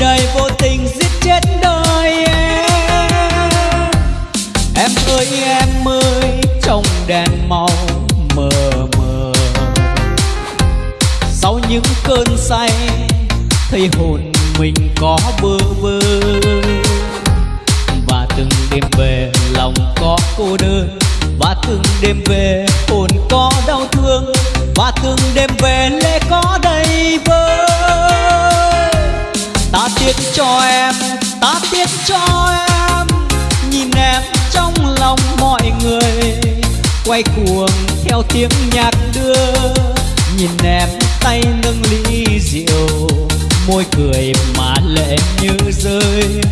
đời vô tình giết chết đôi em. Em ơi em ơi, trong đèn màu mờ mờ. Sau những cơn say, thấy hồn mình có bơ vơ. Và từng đêm về, lòng có cô đơn. Và từng đêm về, hồn có đau thương. Và từng đêm về lệ có đau cho em. Nhìn em trong lòng mọi người, quay cuồng theo tiếng nhạc đưa. Nhìn em tay nâng ly rượu, môi cười mà lệ như rơi.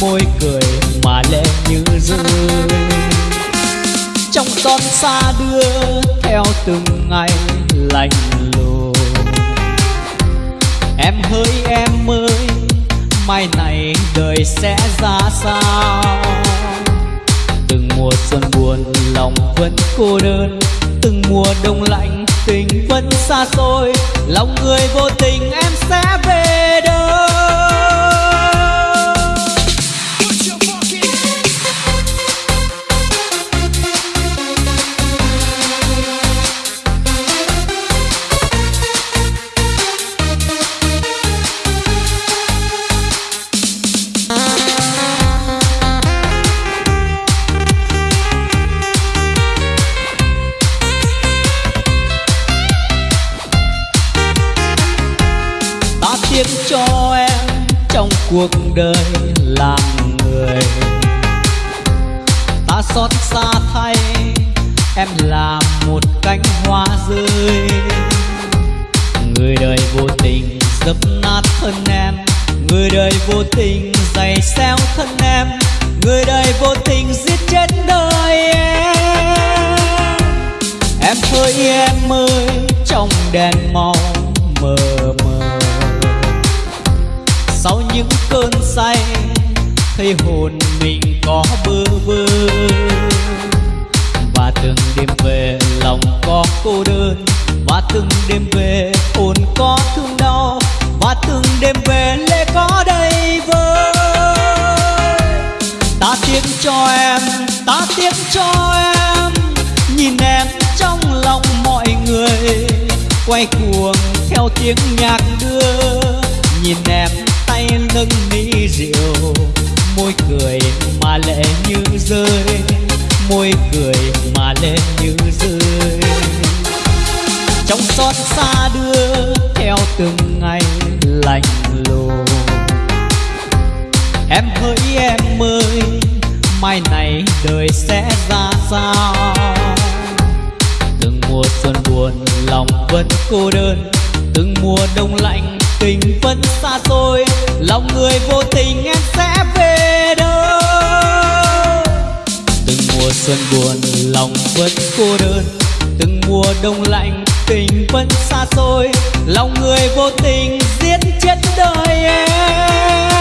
Môi cười mà lệ như rơi. Trong con xa đưa theo từng ngày lạnh lùng. Em hỡi em ơi mai này đời sẽ ra sao? Từng mùa xuân buồn, lòng vẫn cô đơn. Từng mùa đông lạnh, tình vẫn xa xôi. Lòng người vô tình em sẽ về cuộc đời làm người. Ta xót xa thay, em là một cánh hoa rơi. Người đời vô tình dập nát thân em. Người đời vô tình giày xéo thân em. Người đời vô tình giết chết đời em. Em ơi em ơi, trong đèn màu mờ sau những cơn say, thấy hồn mình có bơ vơ. Và từng đêm về lòng có cô đơn, và từng đêm về hồn có thương đau, và từng đêm về lệ có đầy vơi ta tiếc cho em, ta tiếc cho em, nhìn em trong lòng mọi người, quay cuồng theo tiếng nhạc đưa. Nhìn em tay nâng ly rượu. Môi cười mà lệ như rơi. Môi cười mà lệ như rơi. Trong xót xa đưa theo từng ngày lạnh lùng. Em hỡi em ơi, mai này đời sẽ ra sao? Từng mùa xuân buồn lòng vẫn cô đơn. Từng mùa đông lạnh tình vẫn xa xôi, lòng người vô tình em sẽ về đâu. Từng mùa xuân buồn, lòng vẫn cô đơn. Từng mùa đông lạnh, tình vẫn xa xôi, lòng người vô tình giết chết đời em.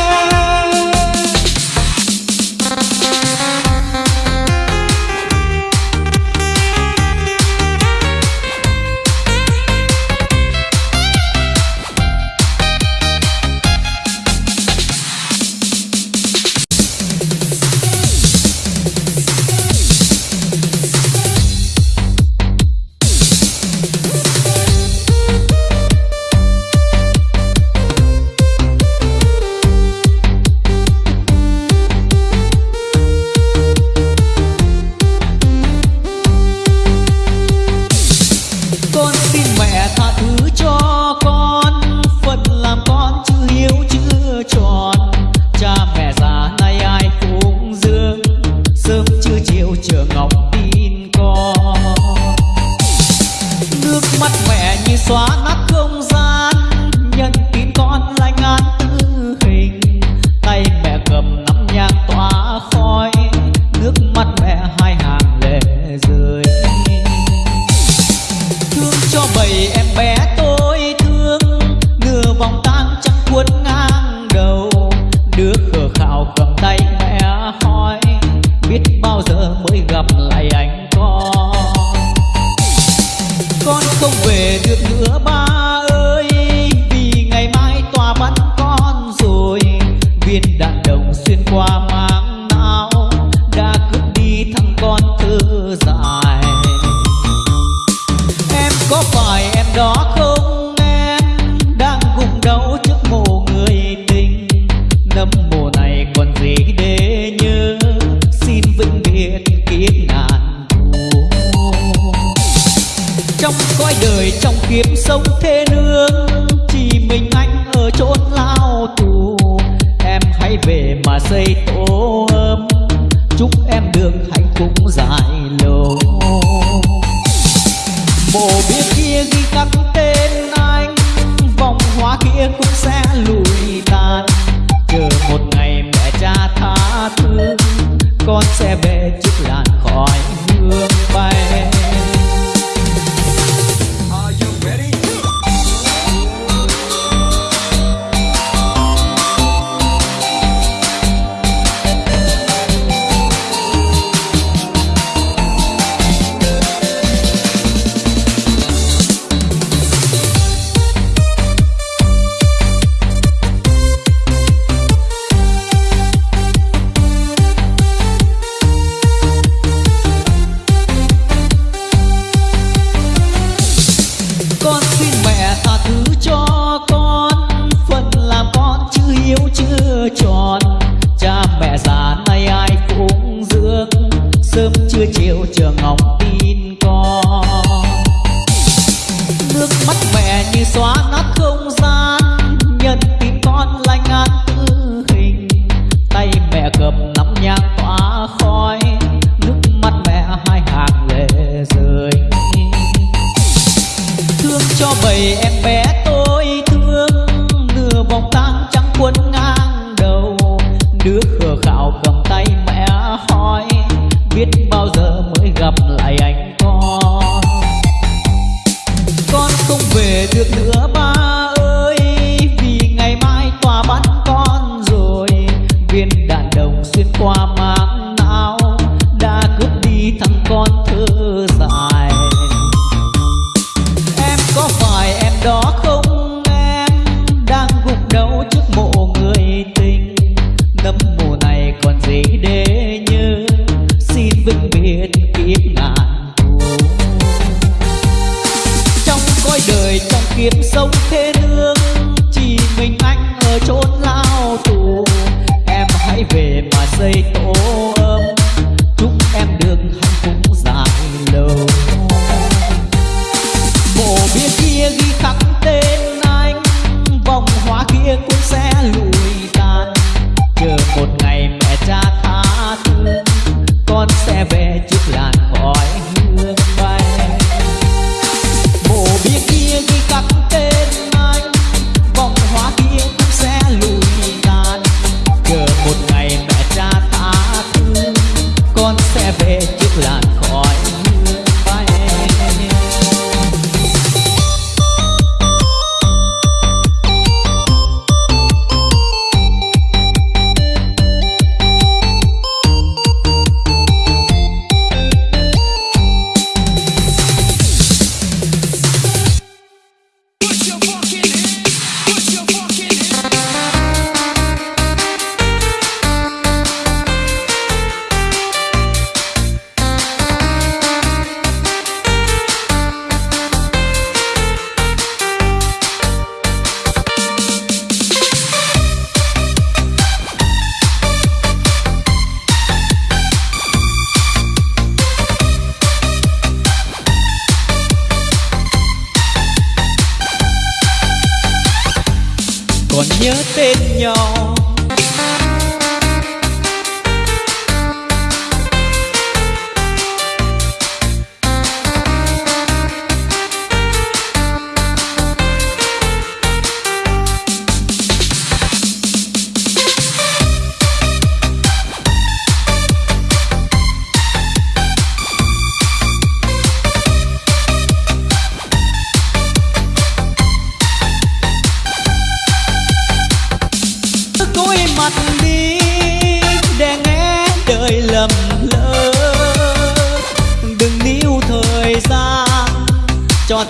Trong kiếp sống thế phải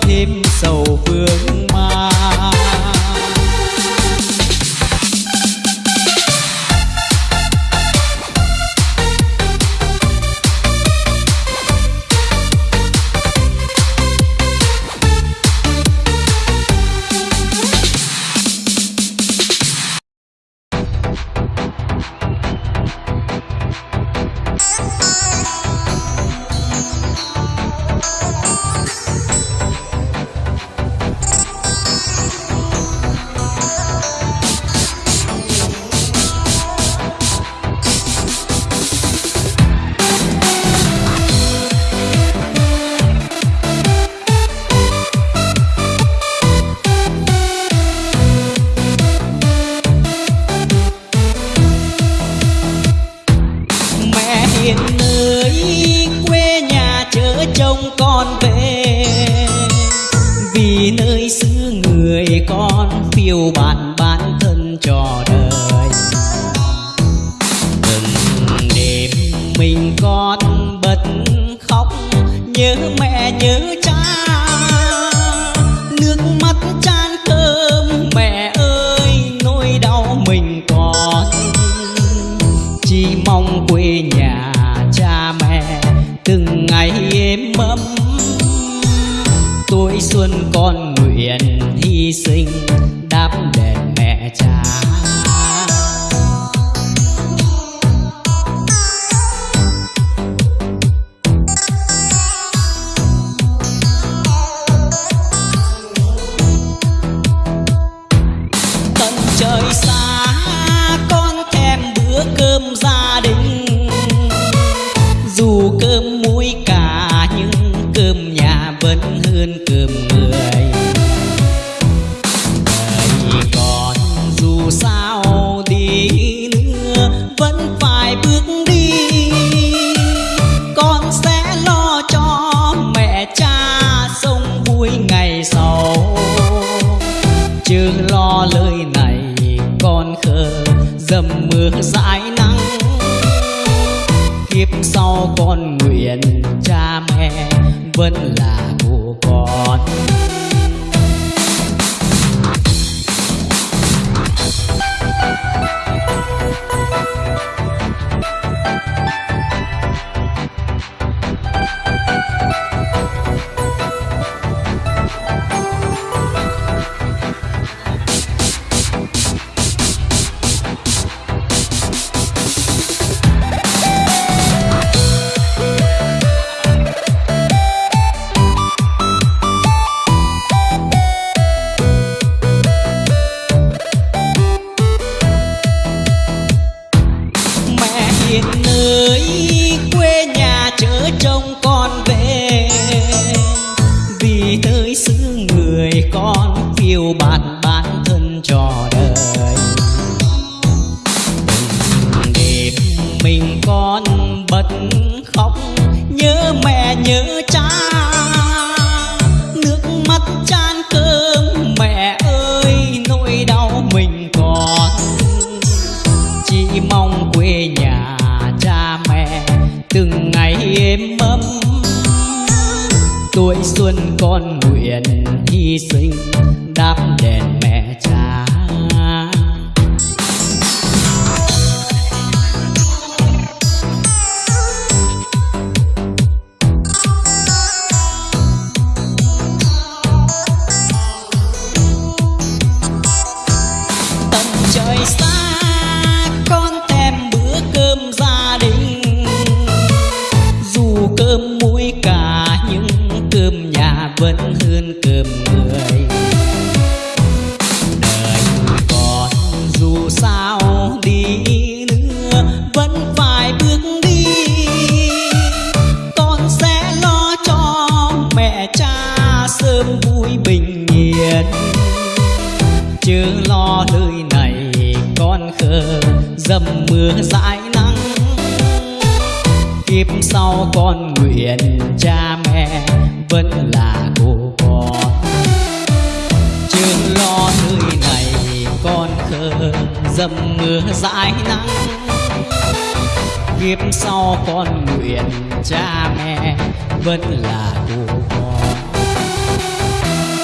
thêm sầu vương.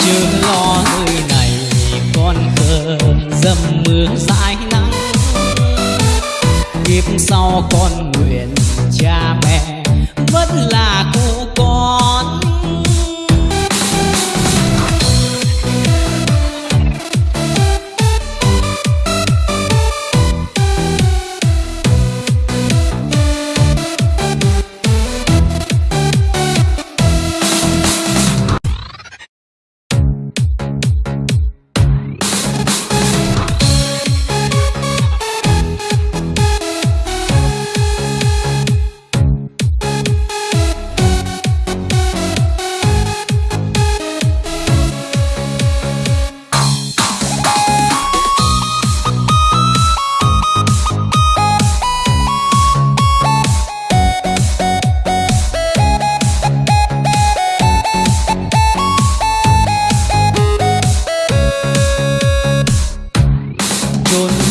là lo nơi này, con khờ dầm mưa dãi nắng. Kiếp sau con nguyện cha mẹ, vẫn là cô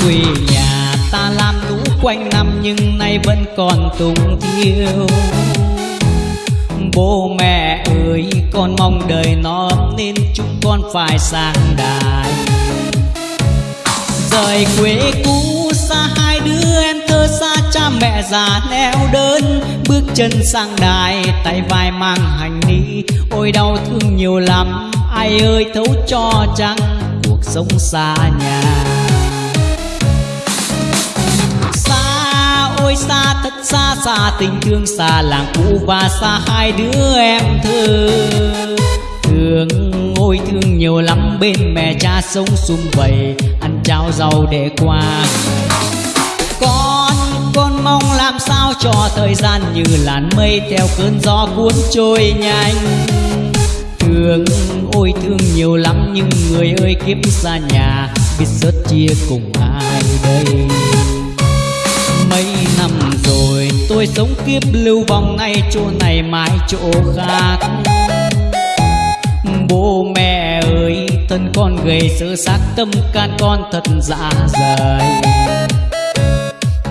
quê nhà ta làm lũ quanh năm nhưng nay vẫn còn túng thiếu. Bố mẹ ơi, con mong đời nó nên chúng con phải sang đài. Rời quê cũ xa hai đứa em thơ xa, cha mẹ già neo đơn, bước chân sang đài, tay vai mang hành lý. Ôi đau thương nhiều lắm, ai ơi thấu cho chăng cuộc sống xa nhà. Xa thật xa xa tình thương xa làng cũ và xa hai đứa em thơ. Thương, ôi thương nhiều lắm, bên mẹ cha sống sum vầy, ăn cháo rau để qua. Con con mong làm sao cho thời gian như làn mây theo cơn gió cuốn trôi nhanh. Thương, ôi thương nhiều lắm, nhưng người ơi kiếp xa nhà, biết sớt chia cùng ai đây? Tôi sống kiếp lưu vong ngay chỗ này, mãi chỗ khác. Bố mẹ ơi, thân con gầy sơ xác, tâm can con thật dạ dày.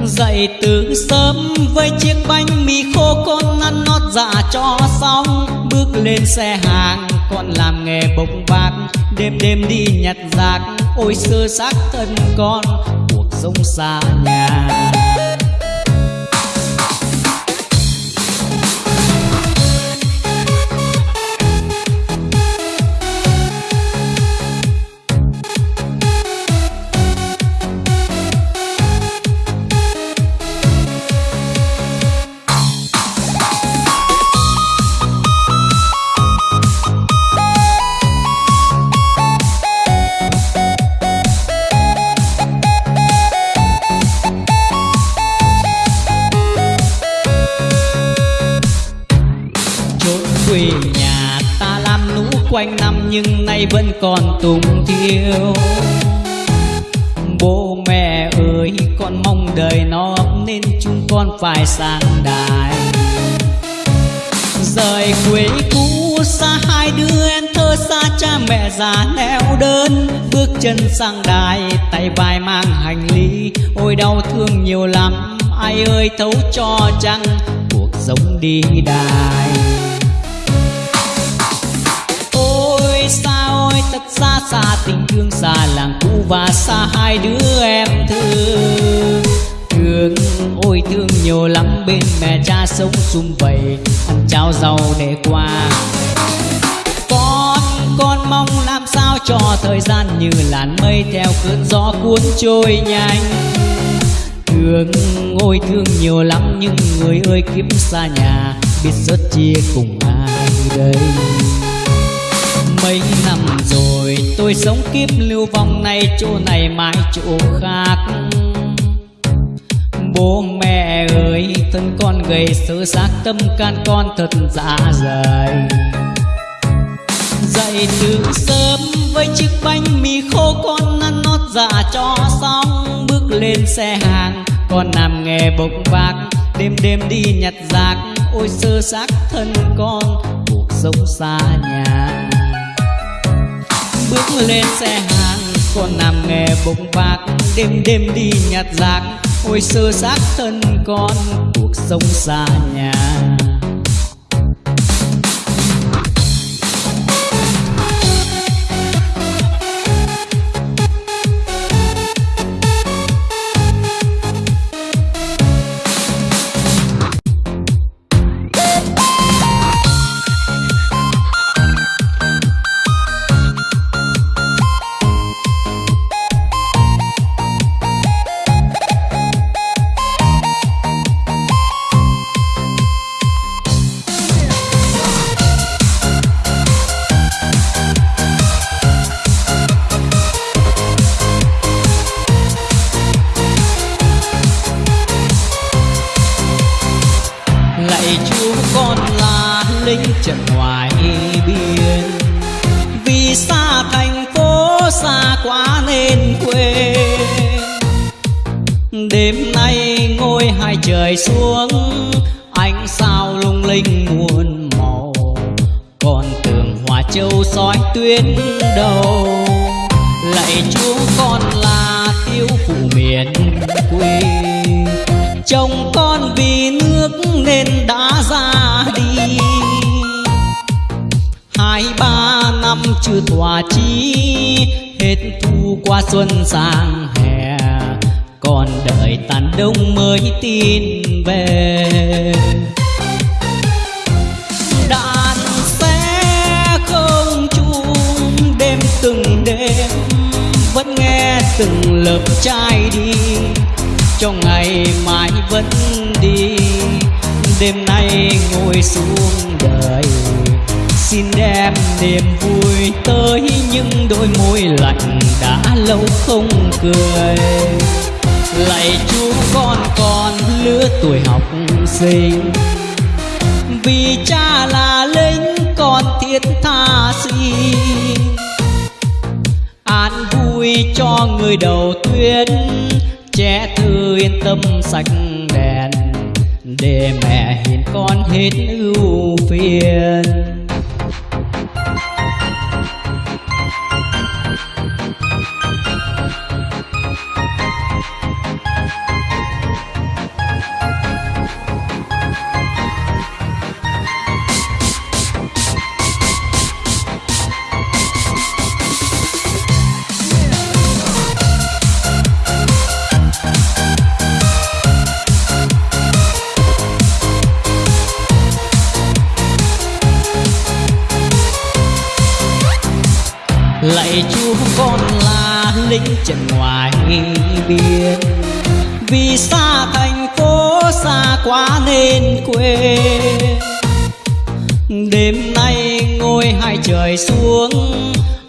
Dậy từ sớm với chiếc bánh mì khô con ăn nót dạ cho xong. Bước lên xe hàng, con làm nghề bốc vác đêm đêm đi nhặt rác, ôi sơ xác thân con, cuộc sống xa nhà. Quê nhà ta làm lũ quanh năm nhưng nay vẫn còn túng thiếu bố mẹ ơi, con mong đời nó ấm nên chúng con phải sang đài. Rời quê cũ, xa hai đứa em thơ, xa cha mẹ già neo đơn. Bước chân sang đài, tay vai mang hành lý. Ôi, đau thương nhiều lắm, ai ơi, thấu cho chăng? Cuộc sống đi đài. Nói thật xa xa tình thương xa làng cũ và xa hai đứa em thương. Thương, ôi thương nhiều lắm, bên mẹ cha sống sum vầy, ăn cháo rau để qua. Con con mong làm sao cho thời gian như làn mây theo cơn gió cuốn trôi nhanh. Thương, ôi thương nhiều lắm, nhưng người ơi kiếp xa nhà, biết rất chia cùng ai đây mấy năm rồi, tôi sống kiếp lưu vong này chỗ này mãi chỗ khác. Bố mẹ ơi, thân con gầy sơ xác tâm can con thật dạ dày. Dậy từ sớm với chiếc bánh mì khô con ăn nót dạ cho xong. Bước lên xe hàng, con làm nghề bốc vác. Đêm đêm đi nhặt rác, ôi sơ xác thân con, cuộc sống xa nhà bước lên xe hàng con làm nghề bụng bạc đêm đêm đi nhặt rác. Ôi sơ xác thân con, cuộc sống xa nhà. Còn đợi tàn đông mới tin về. Đàn xe không chung đêm từng đêm, vẫn nghe từng lớp trai đi trong ngày mai vẫn đi. Đêm nay ngồi xuống đời xin đem niềm vui tới những đôi môi lạnh đã lâu không cười lạy chúa, con còn lứa tuổi học sinh. Vì cha là lính con thiết tha xin an vui cho người đầu tuyến, trẻ thư yên tâm sạch đèn, để mẹ hiền con hết ưu phiền. Lính ngoài biên vì xa thành phố xa quá nên quên. Đêm nay ngôi hai trời xuống,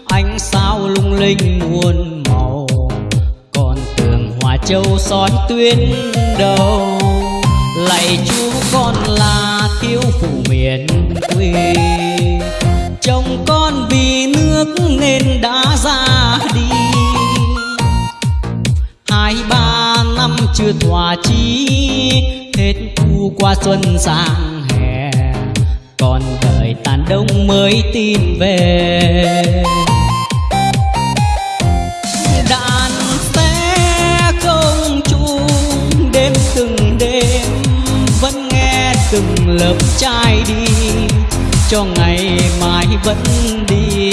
ánh sao lung linh muôn màu. Còn tường hòa châu soi tuyến đầu, lạy chú con là thiếu phụ miền quê. Chồng con vì nước nên đã ra đi hai, ba năm chưa thỏa chí. Hết thu qua xuân sang hè, còn đợi tàn đông mới tin về. Đàn xe không chung, đêm từng đêm vẫn nghe từng lớp trai đi. Cho ngày mai vẫn đi,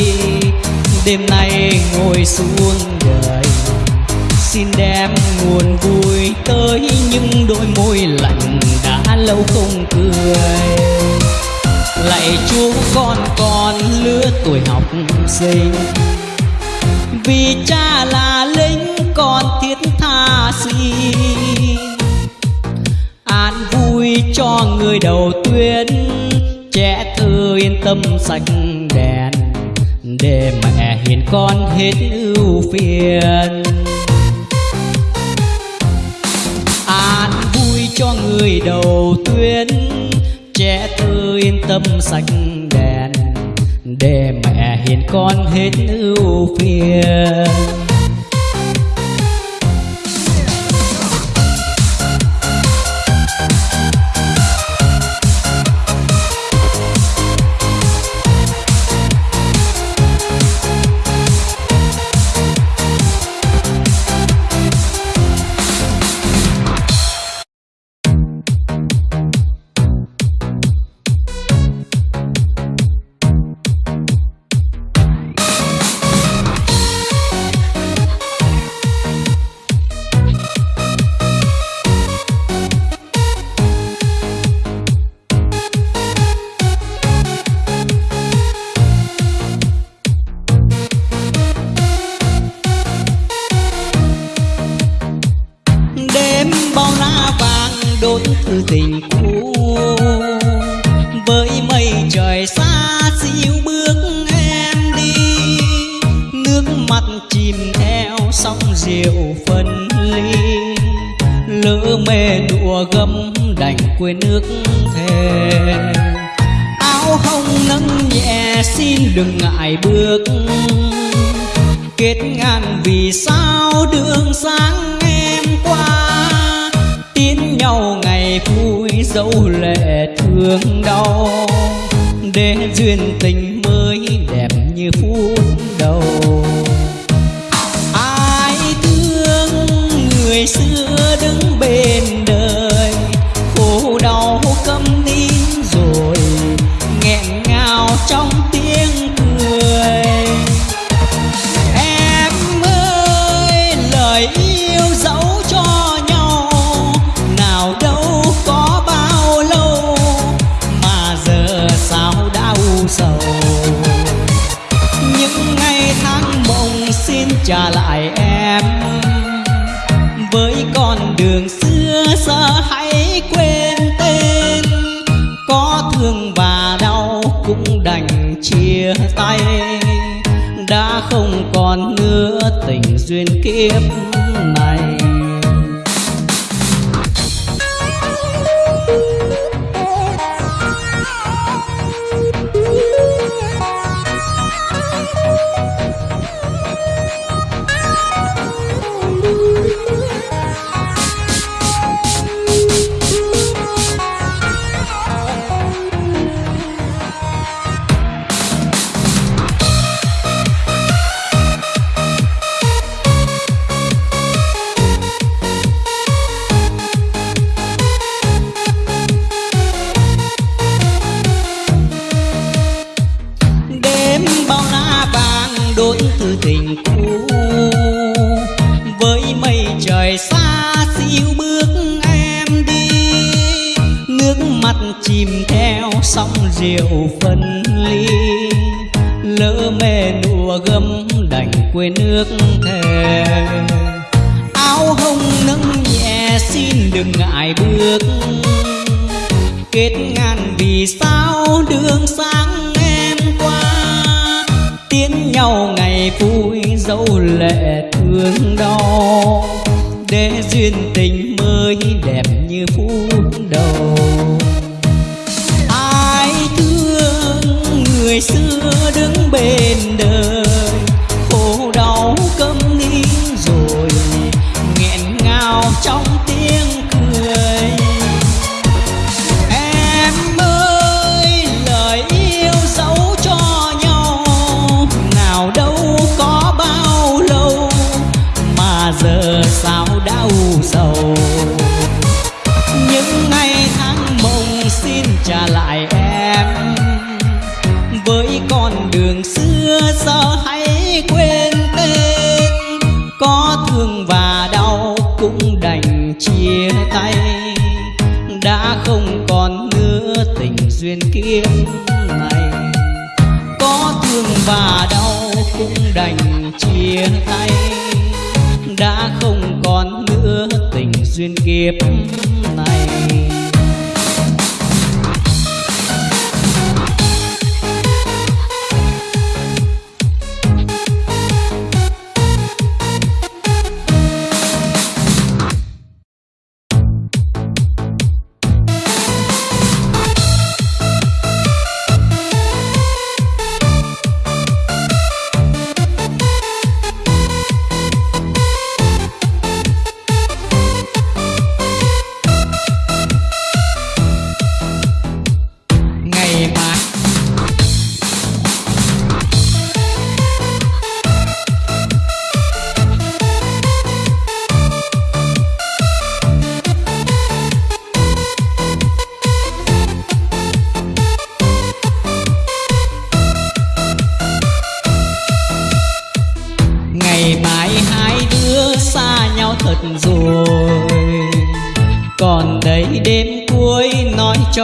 đêm nay ngồi xuống đời xin đem nguồn vui tới những đôi môi lạnh đã lâu không cười. Lạy chúa, con con lứa tuổi học sinh vì cha là lính con thiết tha xin. An vui cho người đầu tuyến, trẻ thơ yên tâm sạch đèn, để mẹ hiền con hết ưu phiền. Người đầu tuyến trẻ thơ yên tâm sạch đèn, để mẹ hiền con hết ưu phiền. Ly. Lỡ mê đùa gấm đành quên nước thề. Áo hồng nâng nhẹ xin đừng ngại bước. Kết ngàn vì sao đường sáng em qua. Tiến nhau ngày vui dẫu lệ thương đau. Để duyên tình mới đẹp như phút đầu. Còn nữa tình duyên kiếp. Phân ly. Lỡ mê đùa gấm đành quên nước thề. Áo hồng nâng nhẹ xin đừng ngại bước. Kết ngàn vì sao đường sáng em qua. Tiến nhau ngày vui dẫu lệ thương đau để duyên tình mới đẹp như phút đầu. Đứng bên đời duyên kiếp này. Có thương và đau cũng đành chia tay. Đã không còn nữa tình duyên kiếp này.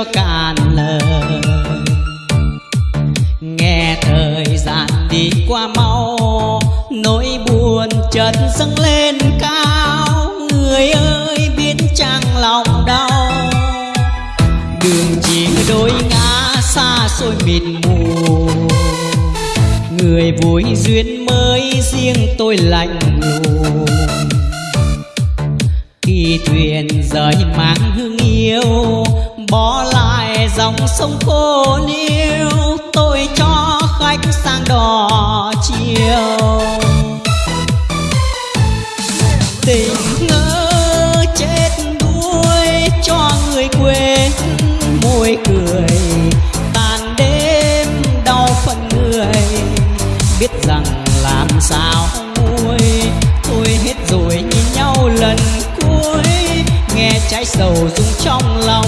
Cho cạn lời. Nghe thời gian đi qua mau, nỗi buồn chợt dâng lên cao. Người ơi biết chăng lòng đau. Đường chỉ đôi ngã xa xôi mịt mù. Người vui duyên mới riêng tôi lạnh lùng. Khi thuyền rời mang hương yêu bỏ lại dòng sông cô liêu tôi cho khách sang đò chiều. Tình ngỡ chết đuối cho người quên, môi cười tàn đêm đau phần người. Biết rằng làm sao nguôi thôi hết rồi nhìn nhau lần cuối. Nghe trái sầu rung trong lòng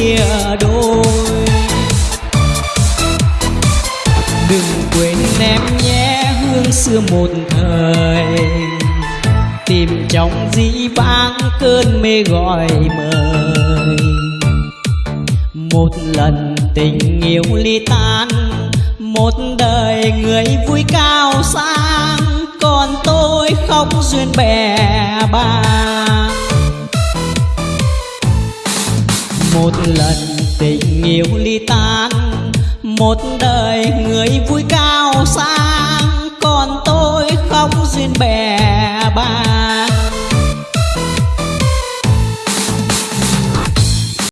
chia đôi. Đừng quên em nhé hương xưa một thời. Tìm trong dĩ vãng cơn mê gọi mời. Một lần tình yêu ly tan, một đời người vui cao sang. Còn tôi không duyên bè bàng một lần tình yêu ly tan, một đời người vui cao sang, còn tôi không duyên bè bạn.